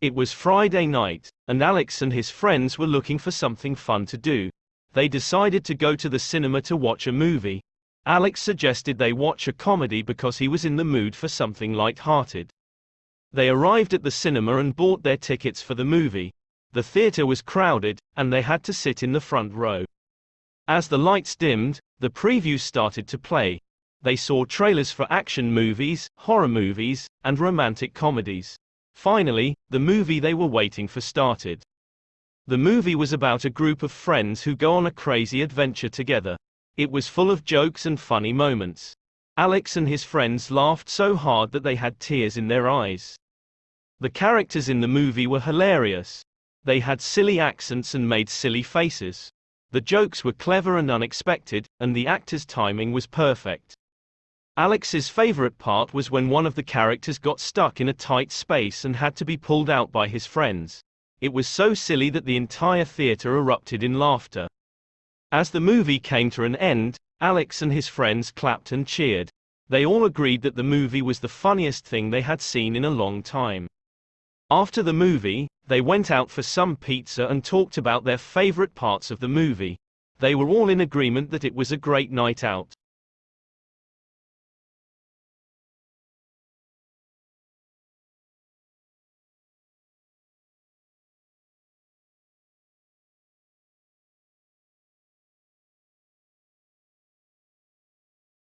It was Friday night, and Alex and his friends were looking for something fun to do. They decided to go to the cinema to watch a movie. Alex suggested they watch a comedy because he was in the mood for something light-hearted. They arrived at the cinema and bought their tickets for the movie. The theater was crowded, and they had to sit in the front row. As the lights dimmed, the previews started to play. They saw trailers for action movies, horror movies, and romantic comedies. Finally, the movie they were waiting for started. The movie was about a group of friends who go on a crazy adventure together. It was full of jokes and funny moments. Alex and his friends laughed so hard that they had tears in their eyes. The characters in the movie were hilarious. They had silly accents and made silly faces. The jokes were clever and unexpected, and the actors' timing was perfect. Alex's favorite part was when one of the characters got stuck in a tight space and had to be pulled out by his friends. It was so silly that the entire theater erupted in laughter. As the movie came to an end, Alex and his friends clapped and cheered. They all agreed that the movie was the funniest thing they had seen in a long time. After the movie, they went out for some pizza and talked about their favorite parts of the movie. They were all in agreement that it was a great night out.